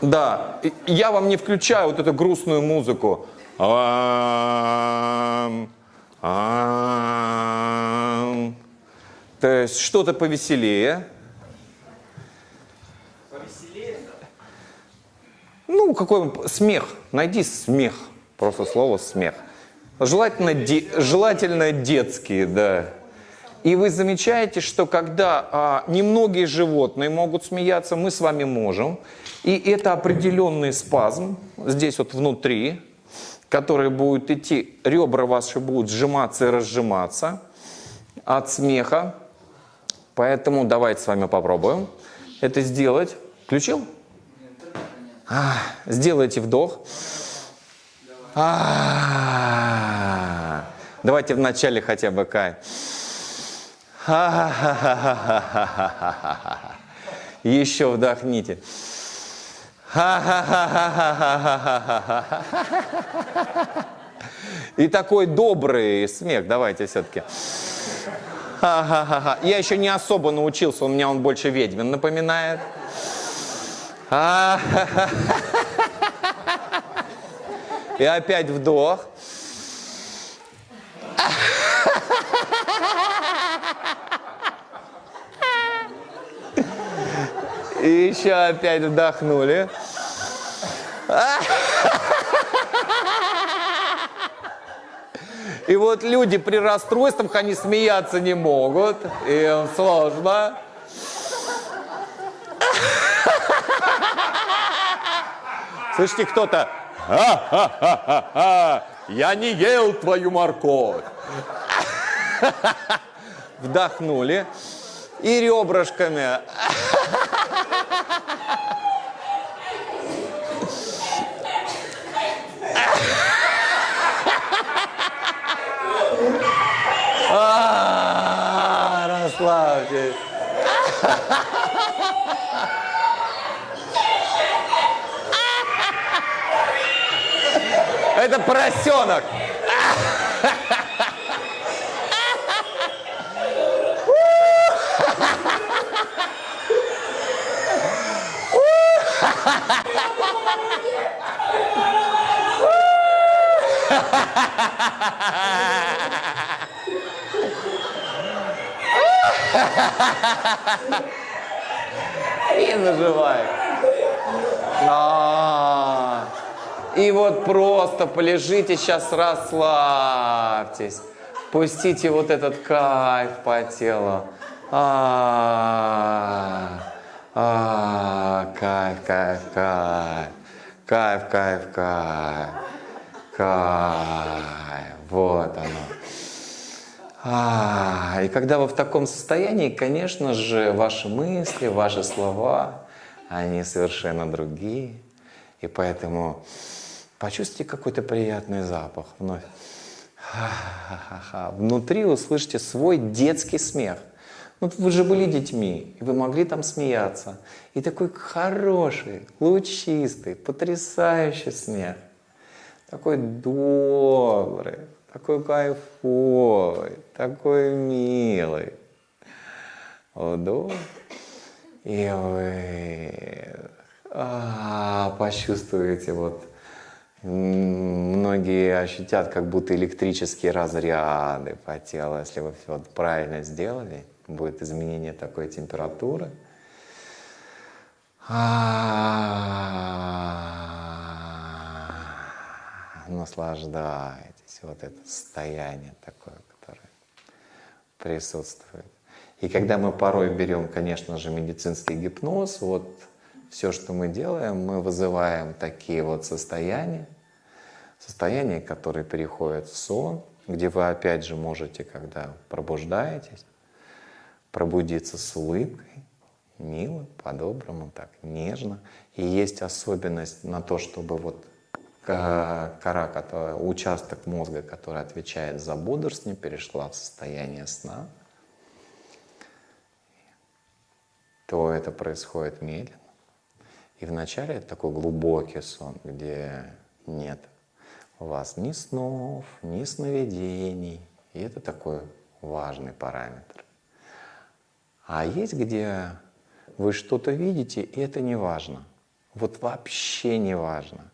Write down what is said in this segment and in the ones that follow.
Да, я вам не включаю вот эту грустную музыку. То есть что-то повеселее. Ну, какой смех. Найди смех. Просто слово смех. Желательно, де- желательно детские, да. И вы замечаете, что когда а, немногие животные могут смеяться, мы с вами можем. И это определенный спазм здесь вот внутри, который будет идти, ребра ваши будут сжиматься и разжиматься от смеха. Поэтому давайте с вами попробуем это сделать. Включил? А, сделайте вдох. А, Давайте вначале хотя бы кай. Ха-ха-ха-ха-ха-ха-ха-ха. Еще вдохните. Ха-ха-ха-ха-ха-ха-ха-ха. И такой добрый смех. Давайте все-таки. Ха-ха-ха-ха. Я еще не особо научился, у меня он больше ведьмин напоминает. И опять вдох. И еще опять вдохнули. И вот люди при расстройствах, они смеяться не могут. Им сложно. Слышите, кто-то «Ха-ха-ха-ха-ха, я не ел твою морковь. Вдохнули. И ребрышками. Расслабьтесь. Это поросенок. И заживай. А, И вот просто полежите сейчас, расслабьтесь. Пустите вот этот кайф по телу. А, а, кайф, кайф, кайф. Кайф, кайф, кайф. Кайф. Вот оно. А, и когда вы в таком состоянии, конечно же, ваши мысли, ваши слова, они совершенно другие. И поэтому почувствуйте какой-то приятный запах вновь. Внутри услышите свой детский смех. Ну, вы же были детьми, и вы могли там смеяться. И такой хороший, лучистый, потрясающий смех. Такой добрый, такой кайфовый, такой милый. Вдох и вы а, почувствуете вот многие ощутят как будто электрические разряды по телу, если вы все правильно сделали, будет изменение такой температуры. А, Наслаждайтесь вот это состояние такое, которое присутствует. И когда мы порой берем, конечно же, медицинский гипноз, вот все, что мы делаем, мы вызываем такие вот состояния, состояния, которые переходят в сон, где вы опять же можете, когда пробуждаетесь, пробудиться с улыбкой, мило, по-доброму, так, нежно. И есть особенность на то, чтобы вот кора, которая, участок мозга, который отвечает за бодрствование, перешла в состояние сна, то это происходит медленно. И вначале это такой глубокий сон, где нет у вас ни снов, ни сновидений. И это такой важный параметр. А есть где вы что-то видите, и это не важно. Вот вообще не важно.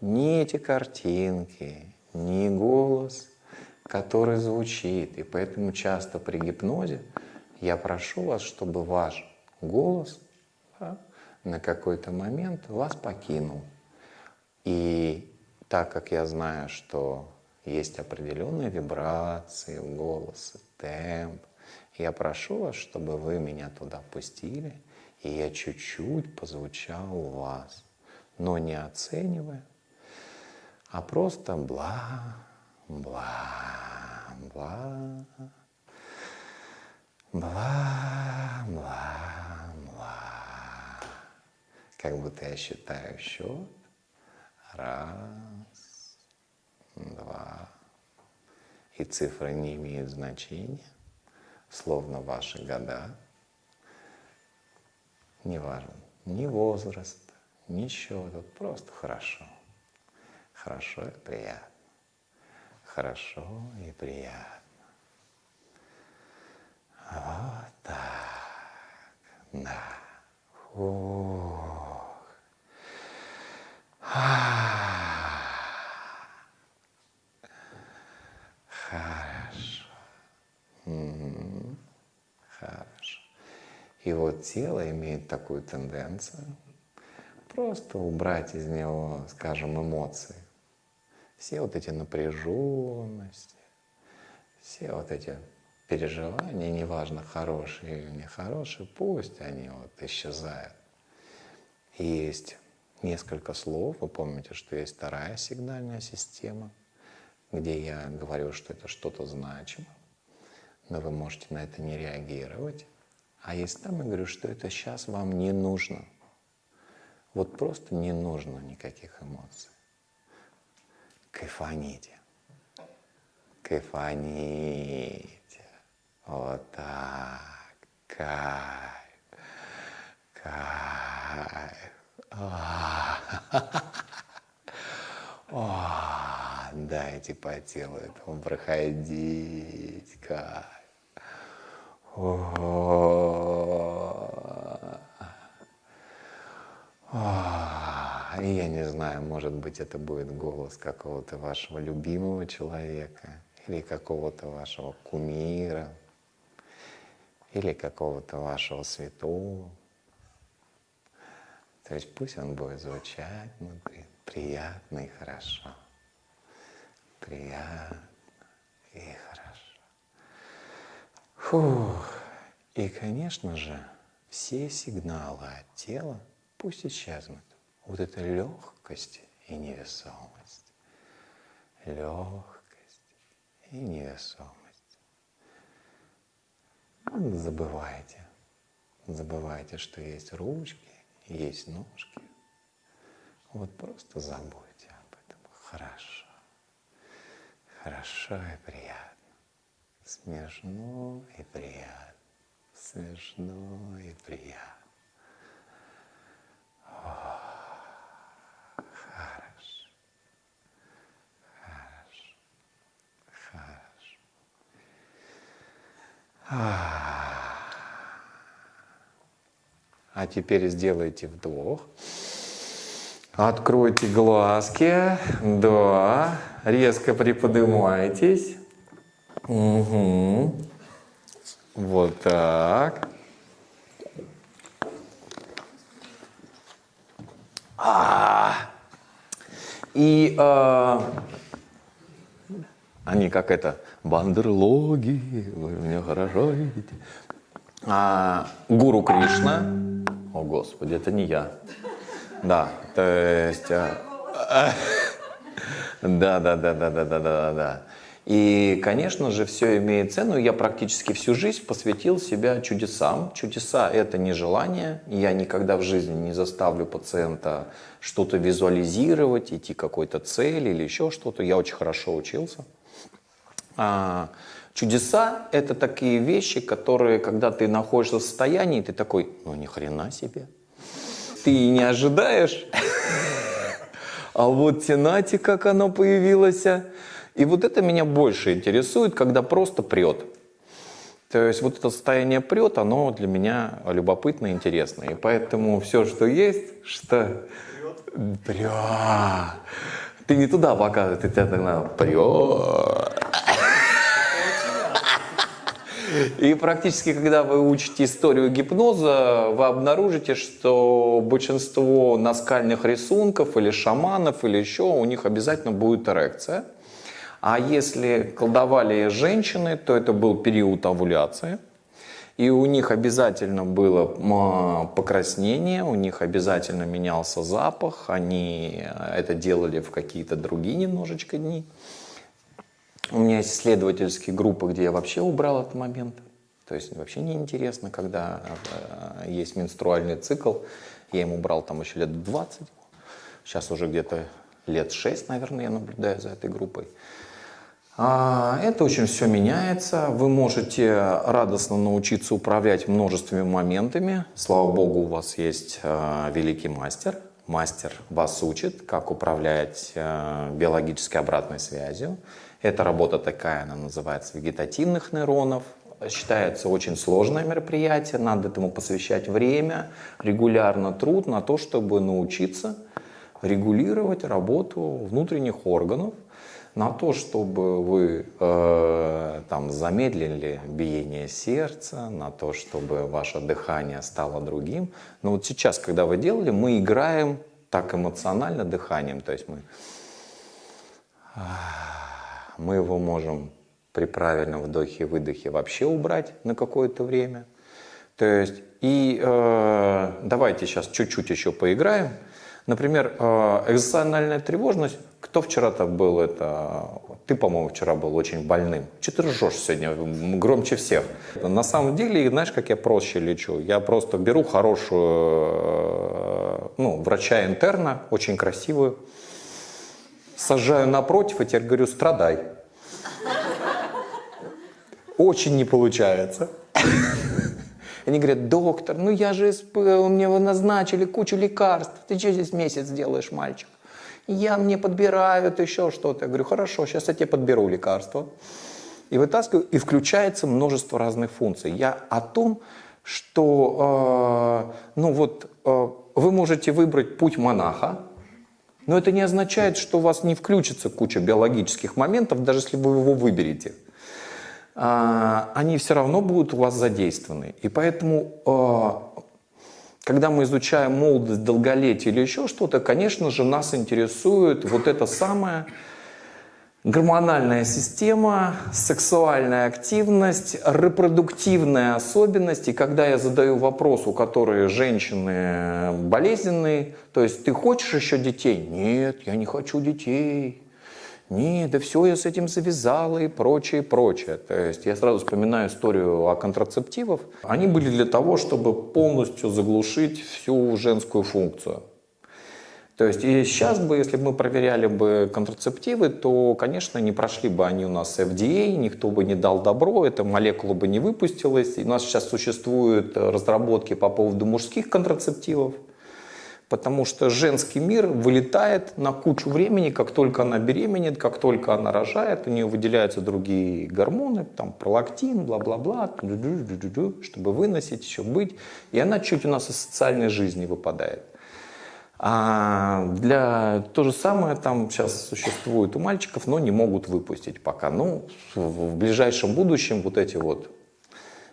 Ни эти картинки, ни голос, который звучит. И поэтому часто при гипнозе я прошу вас, чтобы ваш голос да, на какой-то момент вас покинул. И так как я знаю, что есть определенные вибрации в голосе, темп, я прошу вас, чтобы вы меня туда пустили, и я чуть-чуть позвучал у вас, но не оценивая, а просто бла, бла, бла, бла, бла, бла. Как будто я считаю счет. Раз, два. И цифры не имеют значения, словно ваши года. Неважно, ни возраст, ничего, тут просто хорошо. Хорошо и приятно. Хорошо и приятно. Вот так. Да. Ух. Хорошо. Хорошо. И вот тело имеет такую тенденцию просто убрать из него, скажем, эмоции все вот эти напряженности, все вот эти переживания, неважно, хорошие или нехорошие, пусть они вот исчезают. Есть несколько слов, вы помните, что есть вторая сигнальная система, где я говорю, что это что-то значимо, но вы можете на это не реагировать. А есть там я говорю, что это сейчас вам не нужно. Вот просто не нужно никаких эмоций. Кайфаните. Кайфаните. Вот так. Кайф. Кайф. О, дайте по телу этому проходить. Кайф. О, и я не знаю, может быть, это будет голос какого-то вашего любимого человека или какого-то вашего кумира или какого-то вашего святого. То есть пусть он будет звучать внутри приятно и хорошо. Приятно и хорошо. Фух. И, конечно же, все сигналы от тела пусть исчезнут вот эта легкость и невесомость. Легкость и невесомость. Забывайте. Забывайте, что есть ручки, есть ножки. Вот просто забудьте об этом. Хорошо. Хорошо и приятно. Смешно и приятно. Смешно и приятно. А теперь сделайте вдох. Откройте глазки. Да. Резко приподнимайтесь. Угу. Вот так. А, и а, они как это, бандерлоги, вы меня хорошо видите. А, гуру Кришна, о, Господи, это не я. Да, то есть... А, а, да, да, да, да, да, да, да, да. И, конечно же, все имеет цену. Я практически всю жизнь посвятил себя чудесам. Чудеса – это не желание. Я никогда в жизни не заставлю пациента что-то визуализировать, идти к какой-то цели или еще что-то. Я очень хорошо учился. А, а, чудеса – это такие вещи, которые, когда ты находишься в состоянии, ты такой, ну ни хрена себе. Ты не ожидаешь. А вот тенати, как оно появилось. И вот это меня больше интересует, когда просто прет. То есть вот это состояние прет, оно для меня любопытно и интересно. И поэтому все, что есть, что... Прет. Ты не туда показывай, ты тебя тогда прет. И практически, когда вы учите историю гипноза, вы обнаружите, что большинство наскальных рисунков или шаманов или еще, у них обязательно будет эрекция. А если колдовали женщины, то это был период овуляции. И у них обязательно было покраснение, у них обязательно менялся запах, они это делали в какие-то другие немножечко дни. У меня есть исследовательские группы, где я вообще убрал этот момент. То есть вообще неинтересно, когда э, есть менструальный цикл. Я ему брал там еще лет 20. Сейчас уже где-то лет 6, наверное, я наблюдаю за этой группой. А, это очень все меняется. Вы можете радостно научиться управлять множественными моментами. Слава богу, у вас есть э, великий мастер. Мастер вас учит, как управлять э, биологической обратной связью. Эта работа такая, она называется вегетативных нейронов. Считается очень сложное мероприятие, надо этому посвящать время, регулярно труд на то, чтобы научиться регулировать работу внутренних органов, на то, чтобы вы э, там замедлили биение сердца, на то, чтобы ваше дыхание стало другим. Но вот сейчас, когда вы делали, мы играем так эмоционально дыханием, то есть мы мы его можем при правильном вдохе и выдохе вообще убрать на какое-то время. То есть, и э, давайте сейчас чуть-чуть еще поиграем. Например, э, экзоциональная тревожность. Кто вчера-то был это? Ты, по-моему, вчера был очень больным. Че ты ржешь сегодня громче всех? На самом деле, знаешь, как я проще лечу? Я просто беру хорошую, э, ну, врача-интерна, очень красивую, сажаю напротив и теперь говорю, страдай. Очень не получается. Они говорят, доктор, ну я же, мне назначили кучу лекарств, ты что здесь месяц делаешь, мальчик? Я мне подбирают еще что-то. Я говорю, хорошо, сейчас я тебе подберу лекарства. И вытаскиваю, и включается множество разных функций. Я о том, что, э, ну вот, э, вы можете выбрать путь монаха, но это не означает, что у вас не включится куча биологических моментов, даже если вы его выберете. А, они все равно будут у вас задействованы. И поэтому, а, когда мы изучаем молодость, долголетие или еще что-то, конечно же, нас интересует вот это самое гормональная система, сексуальная активность, репродуктивная особенность. И когда я задаю вопрос, у которой женщины болезненные, то есть ты хочешь еще детей? Нет, я не хочу детей. Нет, да все, я с этим завязала и прочее, прочее. То есть я сразу вспоминаю историю о контрацептивах. Они были для того, чтобы полностью заглушить всю женскую функцию. То есть и сейчас бы, если бы мы проверяли бы контрацептивы, то, конечно, не прошли бы они у нас FDA, никто бы не дал добро, эта молекула бы не выпустилась. И у нас сейчас существуют разработки по поводу мужских контрацептивов, потому что женский мир вылетает на кучу времени, как только она беременеет, как только она рожает, у нее выделяются другие гормоны, там пролактин, бла-бла-бла, чтобы выносить, еще быть. И она чуть у нас из социальной жизни выпадает. А для то же самое там сейчас существует у мальчиков, но не могут выпустить пока. Ну, в, ближайшем будущем вот эти вот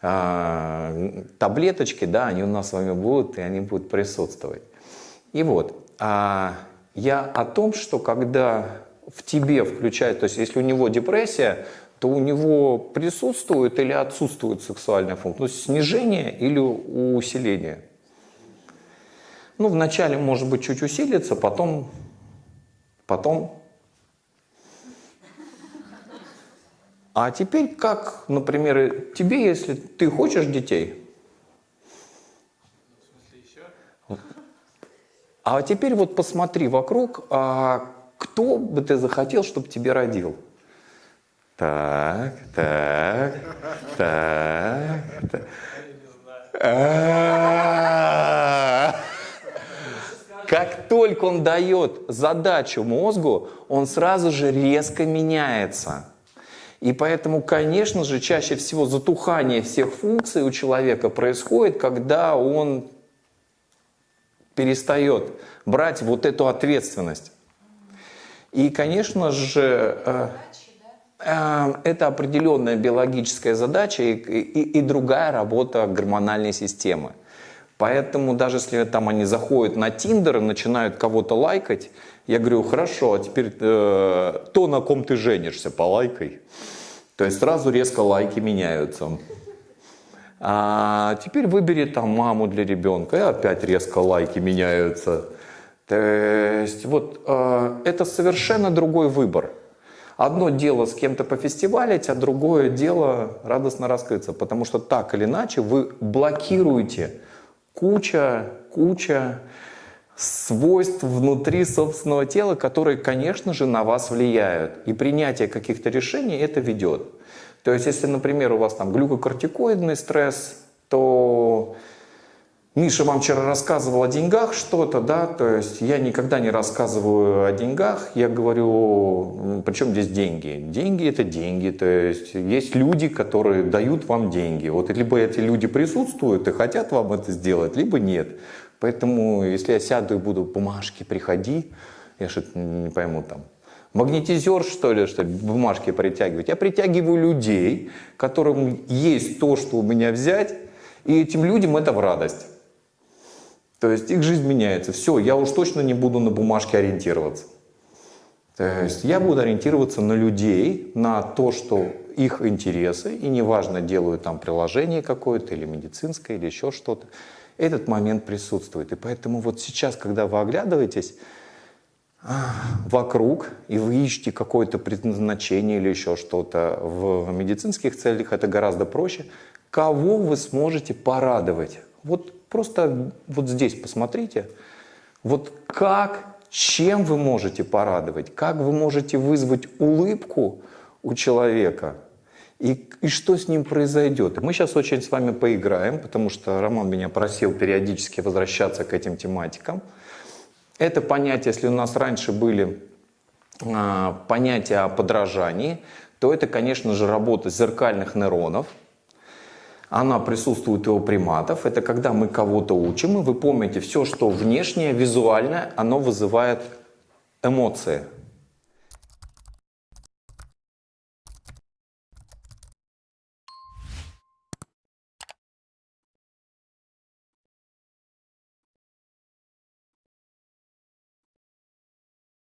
а, таблеточки, да, они у нас с вами будут, и они будут присутствовать. И вот, а, я о том, что когда в тебе включает, то есть если у него депрессия, то у него присутствует или отсутствует сексуальная функция, то есть снижение или усиление. Ну, вначале, может быть, чуть усилится, потом, потом. А теперь как, например, тебе, если ты хочешь детей? А теперь вот посмотри вокруг, а кто бы ты захотел, чтобы тебе родил? Так, так, так, так. Как только он дает задачу мозгу, он сразу же резко меняется. И поэтому, конечно же, чаще всего затухание всех функций у человека происходит, когда он перестает брать вот эту ответственность. И, конечно же, э, э, это определенная биологическая задача и, и, и другая работа гормональной системы. Поэтому даже если там они заходят на Тиндер и начинают кого-то лайкать, я говорю, хорошо, а теперь э, то, на ком ты женишься, полайкай. То есть сразу резко лайки меняются. А теперь выбери там маму для ребенка, и опять резко лайки меняются. То есть вот э, это совершенно другой выбор. Одно дело с кем-то пофестивалить, а другое дело радостно раскрыться, потому что так или иначе вы блокируете куча, куча свойств внутри собственного тела, которые, конечно же, на вас влияют. И принятие каких-то решений это ведет. То есть, если, например, у вас там глюкокортикоидный стресс, то Миша вам вчера рассказывал о деньгах что-то, да, то есть я никогда не рассказываю о деньгах, я говорю, причем здесь деньги? Деньги это деньги, то есть есть люди, которые дают вам деньги. Вот либо эти люди присутствуют и хотят вам это сделать, либо нет. Поэтому если я сяду и буду бумажки приходи, я что-то не пойму там, магнетизер, что ли, что бумажки притягивать. Я притягиваю людей, которым есть то, что у меня взять, и этим людям это в радость. То есть их жизнь меняется. Все, я уж точно не буду на бумажке ориентироваться. То есть я буду ориентироваться на людей, на то, что их интересы, и неважно, делаю там приложение какое-то, или медицинское, или еще что-то, этот момент присутствует. И поэтому вот сейчас, когда вы оглядываетесь вокруг, и вы ищете какое-то предназначение или еще что-то в медицинских целях, это гораздо проще. Кого вы сможете порадовать? Вот Просто вот здесь посмотрите, вот как, чем вы можете порадовать, как вы можете вызвать улыбку у человека, и, и что с ним произойдет. Мы сейчас очень с вами поиграем, потому что Роман меня просил периодически возвращаться к этим тематикам. Это понятие, если у нас раньше были а, понятия о подражании, то это, конечно же, работа зеркальных нейронов – она присутствует и у приматов. Это когда мы кого-то учим, и вы помните, все, что внешнее, визуальное, оно вызывает эмоции.